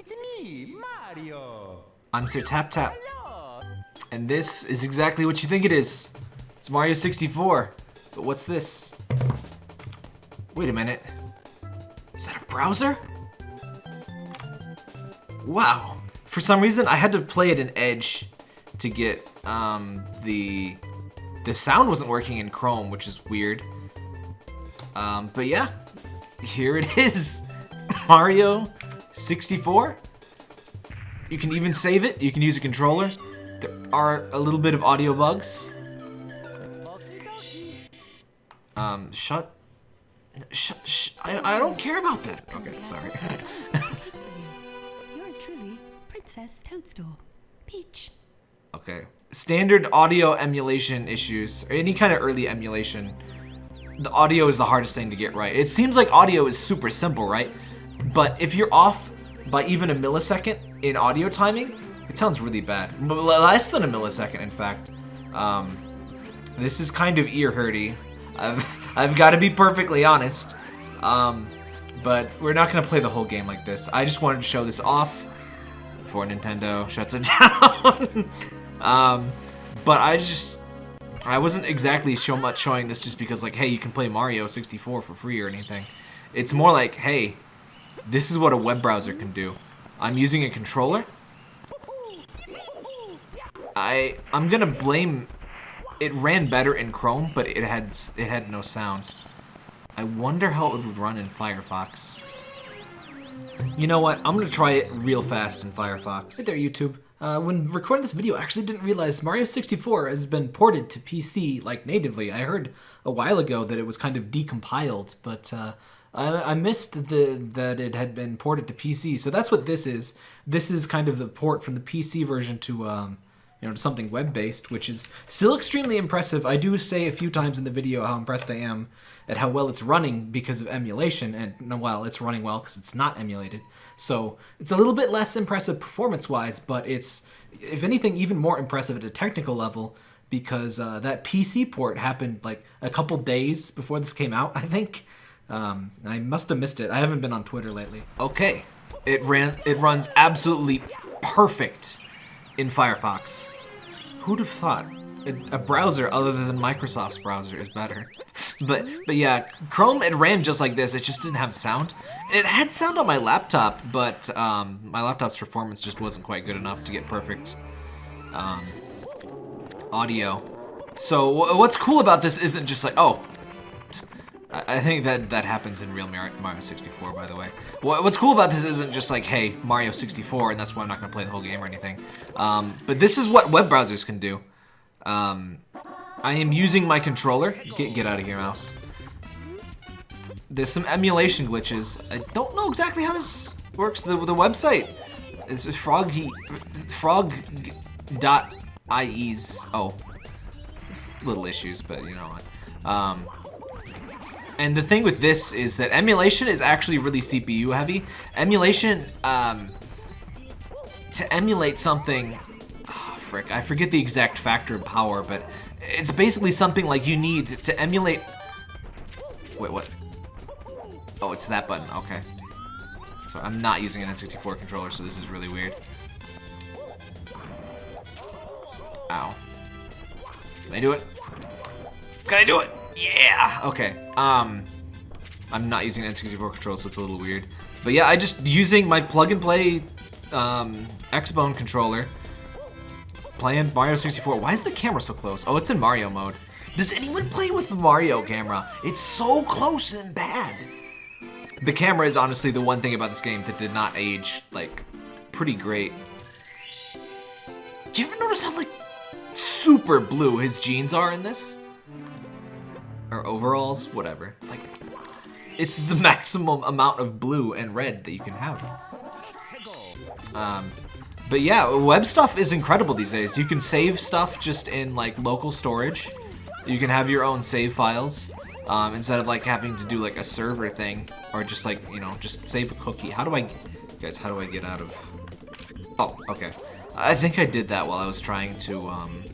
It's me, Mario. I'm Sir Tap Tap, Hello. and this is exactly what you think it is. It's Mario 64. But what's this? Wait a minute. Is that a browser? Wow. For some reason, I had to play it in Edge to get um, the the sound wasn't working in Chrome, which is weird. Um, but yeah, here it is, Mario 64. You can even save it. You can use a controller. There are a little bit of audio bugs. Um, shut. Sh sh I, I don't care about that. Okay, sorry. Yours truly, Princess Toadstool. Peach. okay. Standard audio emulation issues, or any kind of early emulation. The audio is the hardest thing to get right. It seems like audio is super simple, right? But if you're off by even a millisecond in audio timing, it sounds really bad. Less than a millisecond, in fact. Um, this is kind of ear hurty. I've, I've got to be perfectly honest. Um, but we're not going to play the whole game like this. I just wanted to show this off before Nintendo shuts it down. um, but I just, I wasn't exactly so much showing this just because like, hey, you can play Mario 64 for free or anything. It's more like, hey, this is what a web browser can do. I'm using a controller. I I'm gonna blame. It ran better in Chrome, but it had it had no sound. I wonder how it would run in Firefox. You know what? I'm gonna try it real fast in Firefox. Hey there, YouTube. Uh, when recording this video, I actually didn't realize Mario 64 has been ported to PC like natively. I heard a while ago that it was kind of decompiled, but uh, I, I missed the that it had been ported to PC. So that's what this is. This is kind of the port from the PC version to um, you know to something web-based, which is still extremely impressive. I do say a few times in the video how impressed I am at how well it's running because of emulation, and well, it's running well because it's not emulated. So it's a little bit less impressive performance-wise, but it's, if anything, even more impressive at a technical level because uh, that PC port happened like a couple days before this came out, I think. Um, I must have missed it. I haven't been on Twitter lately. Okay, it ran. It runs absolutely perfect in Firefox. Who'd have thought a, a browser other than Microsoft's browser is better? but but yeah, Chrome it ran just like this. It just didn't have sound. It had sound on my laptop, but um, my laptop's performance just wasn't quite good enough to get perfect um, audio. So wh- what's cool about this isn't just like oh I think that that happens in real Mario 64, by the way. What's cool about this isn't just like, hey, Mario 64, and that's why I'm not going to play the whole game or anything. Um, but this is what web browsers can do. Um, I am using my controller. Get, get out of here, mouse. There's some emulation glitches. I don't know exactly how this works. The, the website is frog frog.ie's. Oh, little issues, but you know what. Um, and the thing with this is that emulation is actually really CPU heavy. Emulation, um, to emulate something, oh, frick, I forget the exact factor of power, but it's basically something like you need to emulate. Wait, what? Oh, it's that button. Okay. So I'm not using an N64 controller, so this is really weird. Ow. Can I do it? Can I do it? Yeah! Okay. Um, I'm not using N64 controller, so it's a little weird. But yeah, I just using my plug-and-play um, Xbone controller, playing Mario 64. Why is the camera so close? Oh, it's in Mario mode. Does anyone play with the Mario camera? It's so close and bad. The camera is honestly the one thing about this game that did not age, like, pretty great. Do you ever notice how, like, super blue his jeans are in this? Or overalls? Whatever. Like, it's the maximum amount of blue and red that you can have. Um, but yeah, web stuff is incredible these days. You can save stuff just in, like, local storage. You can have your own save files. Um, instead of like having to do like a server thing or just like you know just save a cookie how do I guys how do I get out of oh okay I think I did that while I was trying to um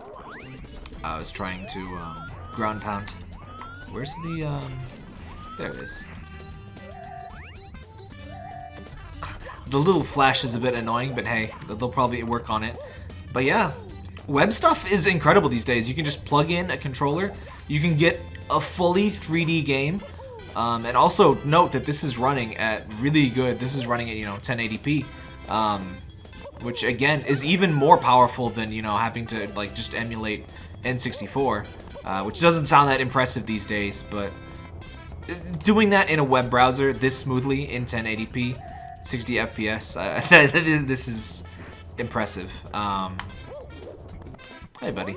I was trying to um, ground pound where's the um there it is the little flash is a bit annoying, but hey, they'll probably work on it. But yeah, web stuff is incredible these days. You can just plug in a controller. You can get a fully 3D game. Um, and also note that this is running at really good, this is running at, you know, 1080p. Um, which again is even more powerful than, you know, having to like just emulate N64. Uh, which doesn't sound that impressive these days, but doing that in a web browser this smoothly in 1080p, 60 FPS, uh, this is impressive. Um, hey, buddy.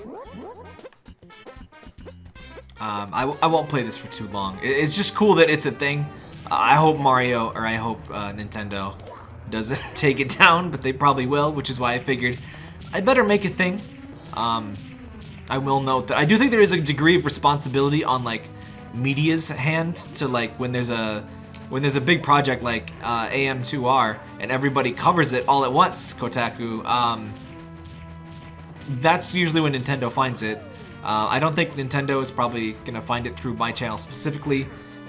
Um, I, I won't play this for too long. It's just cool that it's a thing. I hope Mario, or I hope uh, Nintendo doesn't take it down, but they probably will, which is why I figured I better make a thing. Um, I will note that I do think there is a degree of responsibility on like media's hand to like when there's a when there's a big project like uh, AM2R and everybody covers it all at once, Kotaku. Um, that's usually when Nintendo finds it. Uh, I don't think Nintendo is probably gonna find it through my channel specifically.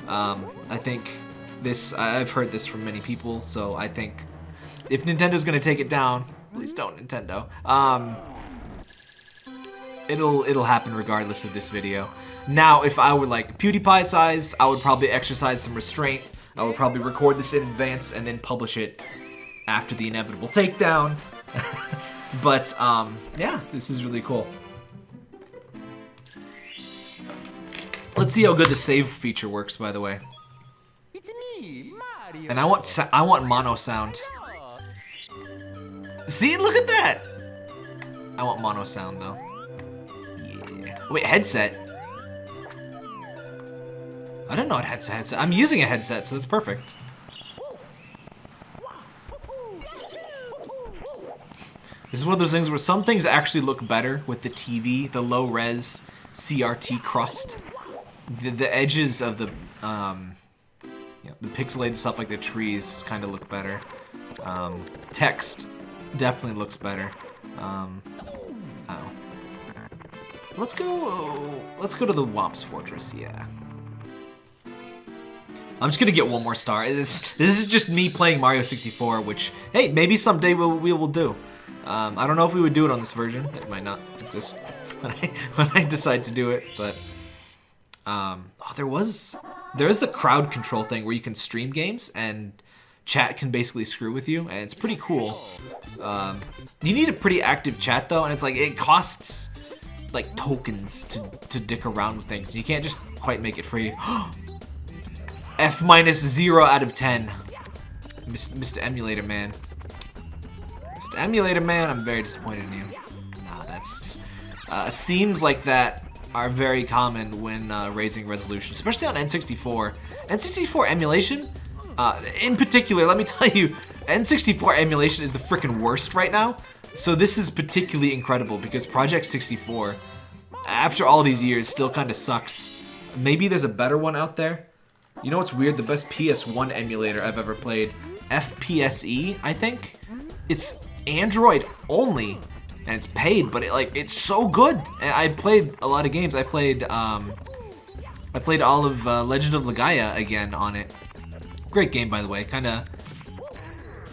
Um, I think this I've heard this from many people, so I think if Nintendo's gonna take it down, please don't Nintendo. Um, it'll it'll happen regardless of this video. Now, if I were like PewDiePie size, I would probably exercise some restraint. I would probably record this in advance and then publish it after the inevitable takedown. but um, yeah, this is really cool. Let's see how good the save feature works, by the way. It's me, Mario. And I want I want mono sound. See, look at that. I want mono sound though. Wait, headset. I don't know what headset. headset. I'm using a headset, so that's perfect. This is one of those things where some things actually look better with the TV, the low res CRT crust. The, the edges of the um, you know, the pixelated stuff like the trees kind of look better. Um, text definitely looks better. Um. Let's go. Let's go to the Whomp's Fortress. Yeah. I'm just gonna get one more star. This, this is just me playing Mario 64, which hey, maybe someday we'll, we will do. Um, I don't know if we would do it on this version. It might not exist when I when I decide to do it, but um, oh, there was there is the crowd control thing where you can stream games and chat can basically screw with you, and it's pretty cool. Um, you need a pretty active chat though, and it's like it costs like tokens to to dick around with things. You can't just quite make it free. F minus zero out of ten. Mr. Emulator Man. Mr. Emulator Man, I'm very disappointed in you. Nah, that's uh, seems like that are very common when uh, raising resolution, especially on N64. N64 emulation, uh, in particular, let me tell you, N64 emulation is the freaking worst right now. So this is particularly incredible because Project 64, after all these years, still kind of sucks. Maybe there's a better one out there. You know what's weird? The best PS1 emulator I've ever played, FPSE, I think. It's Android only, and it's paid, but it like it's so good. I played a lot of games. I played um, I played all of uh, Legend of Legaia again on it. Great game, by the way. Kind of.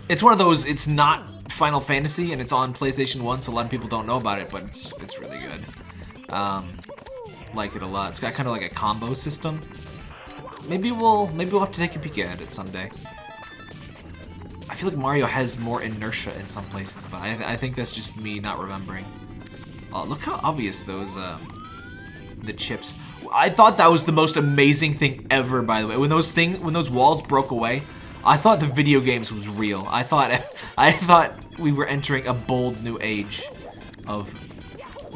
It's one of those. It's not Final Fantasy, and it's on PlayStation One, so a lot of people don't know about it, but it's it's really good. Um, like it a lot. It's got kind of like a combo system. Maybe we'll maybe we'll have to take a peek at it someday. I feel like Mario has more inertia in some places, but I, th I think that's just me not remembering. Oh, look how obvious those um, the chips. I thought that was the most amazing thing ever. By the way, when those thing when those walls broke away, I thought the video games was real. I thought I thought we were entering a bold new age of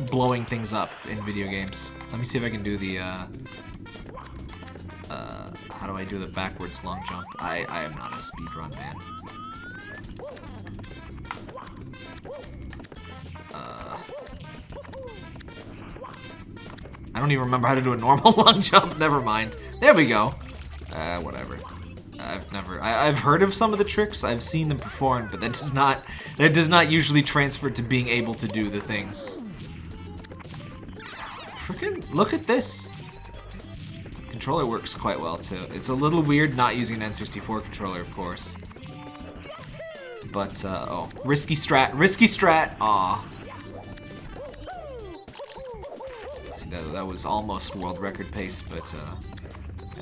blowing things up in video games. Let me see if I can do the. Uh, uh, how do I do the backwards long jump? I, I am not a speedrun man. Uh, I don't even remember how to do a normal long jump. Never mind. There we go. Uh, whatever. Never. I, have heard of some of the tricks. I've seen them performed, but that does not. That does not usually transfer to being able to do the things. Freaking look at this controller works quite well too. It's a little weird not using an N64 controller, of course. But, uh, oh. Risky strat. Risky strat. Aw. See, that, that was almost world record pace, but, uh,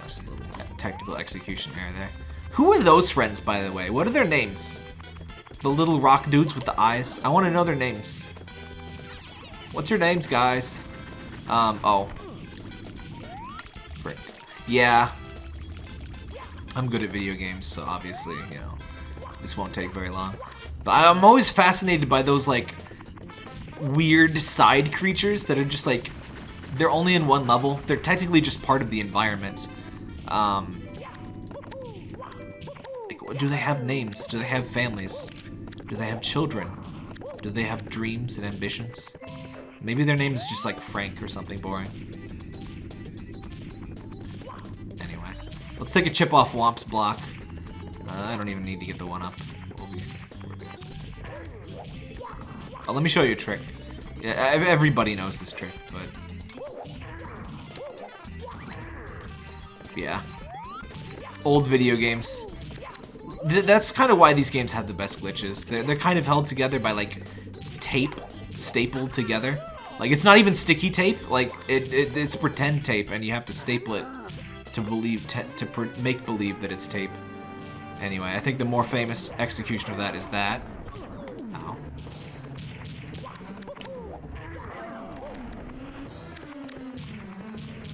just a little technical execution error there. Who are those friends, by the way? What are their names? The little rock dudes with the eyes? I want to know their names. What's your names, guys? Um, oh. Frick. Yeah. I'm good at video games, so obviously, you know, this won't take very long. But I'm always fascinated by those, like, weird side creatures that are just, like, they're only in one level. They're technically just part of the environment. Um, do they have names? Do they have families? Do they have children? Do they have dreams and ambitions? Maybe their name is just like Frank or something boring. Anyway, let's take a chip off Whomp's block. Uh, I don't even need to get the one up. Oh, let me show you a trick. Yeah, everybody knows this trick, but yeah. Old video games. Th that's kind of why these games have the best glitches. They're, they're kind of held together by, like, tape stapled together. Like, it's not even sticky tape. Like, it, it it's pretend tape, and you have to staple it to believe to make believe that it's tape. Anyway, I think the more famous execution of that is that. Ow.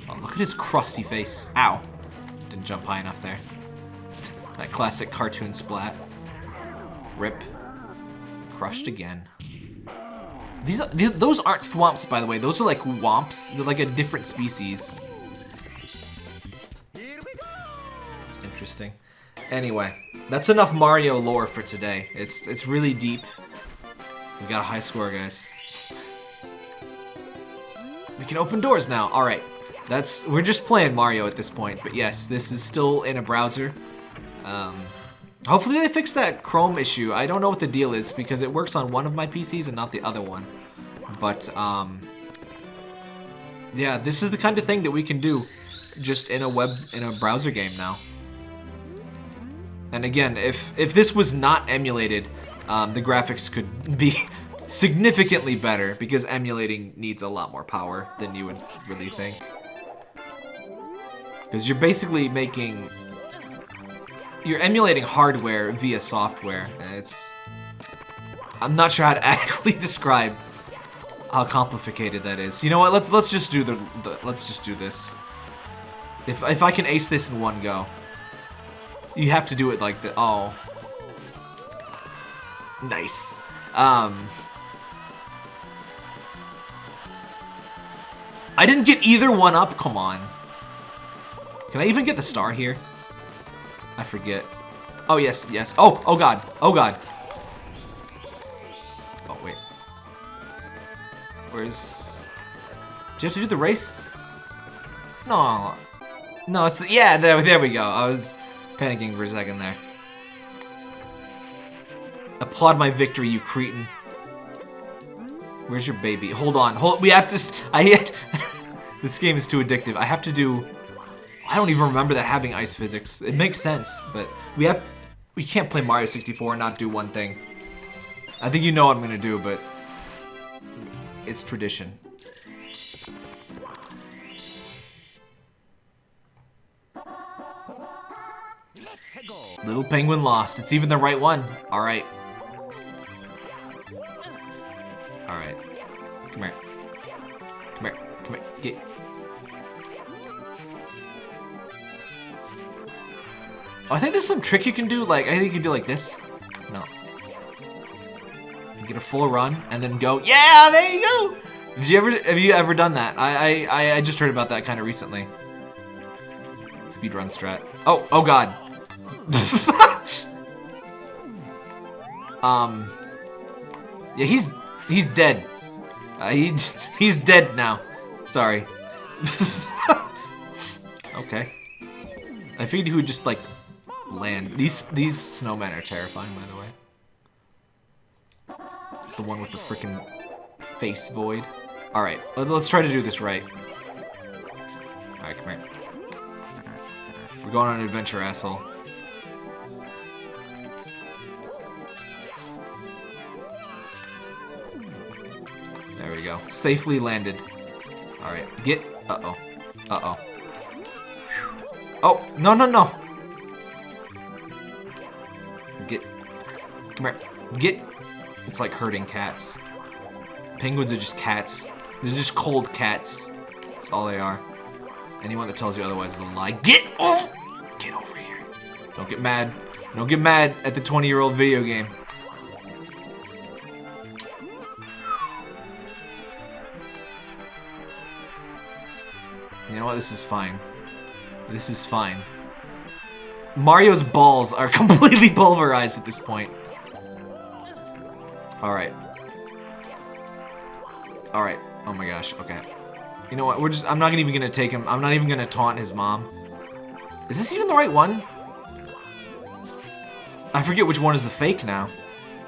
Oh, look at his crusty face. Ow. Didn't jump high enough there. That classic cartoon splat. Rip. Crushed again. These, are, those aren't thwomps, by the way. Those are like whomps. They're like a different species. It's interesting. Anyway, that's enough Mario lore for today. It's it's really deep. We got a high score, guys. We can open doors now. All right. That's we're just playing Mario at this point, but yes, this is still in a browser. Um, hopefully they fix that Chrome issue. I don't know what the deal is because it works on one of my PCs and not the other one. But um, yeah, this is the kind of thing that we can do just in a web in a browser game now. And again, if if this was not emulated, um, the graphics could be significantly better because emulating needs a lot more power than you would really think. Because you're basically making... You're emulating hardware via software. It's... I'm not sure how to adequately describe how complicated that is. You know what? Let's let's just do the, the let's just do this. If if I can ace this in one go, you have to do it like the oh, nice. Um, I didn't get either one up. Come on. Can I even get the star here? I forget. Oh, yes, yes. Oh, oh god. Oh god. Oh, wait. Where's... Do you have to do the race? No. No, it's... Yeah, there, there we go. I was panicking for a second there. Applaud my victory, you cretin. Where's your baby? Hold on. Hold. We have to... I... this game is too addictive. I have to do... I don't even remember that having ice physics. It makes sense, but we have we can't play Mario 64 and not do one thing. I think you know what I'm gonna do, but it's tradition. Little Penguin lost. It's even the right one. Alright. Oh, I think there's some trick you can do. Like, I think you can do like this. No. Get a full run and then go. Yeah, there you go. Did you ever? Have you ever done that? I I I just heard about that kind of recently. Speed run strat. Oh oh god. um. Yeah, he's he's dead. Uh, he he's dead now. Sorry. okay. I figured he would just like land. These these snowmen are terrifying, by the way. The one with the freaking face void. All right, let's try to do this right. All right, come here. We're going on an adventure, asshole. There we go. Safely landed. All right, get. Uh oh. Uh oh. Oh no no no. Come here. Get... It's like herding cats. Penguins are just cats. They're just cold cats. That's all they are. Anyone that tells you otherwise is a lie. Get oh! Get over here. Don't get mad. Don't get mad at the 20-year-old video game. You know what? This is fine. This is fine. Mario's balls are completely pulverized at this point. Alright. Alright. Oh my gosh. Okay. You know what? We're just- I'm not even gonna take him- I'm not even gonna taunt his mom. Is this even the right one? I forget which one is the fake now.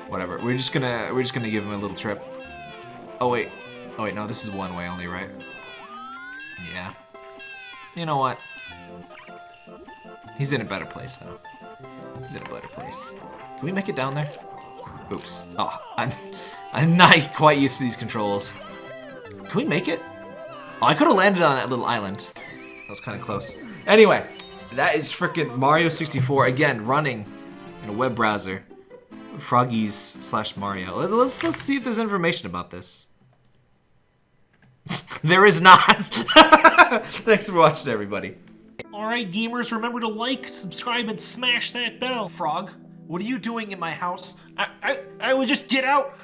Whatever. We're just gonna- we're just gonna give him a little trip. Oh wait. Oh wait, no, this is one way only, right? Yeah. You know what? He's in a better place now. He's in a better place. Can we make it down there? Oops. Oh, I'm, I'm not quite used to these controls. Can we make it? Oh, I could have landed on that little island. That was kind of close. Anyway, that is frickin' Mario 64 again running in a web browser. Froggies slash Mario. Let's let's see if there's information about this. there is not. Thanks for watching, everybody. Alright, gamers, remember to like, subscribe, and smash that bell. Frog, what are you doing in my house? I, I, I would just get out.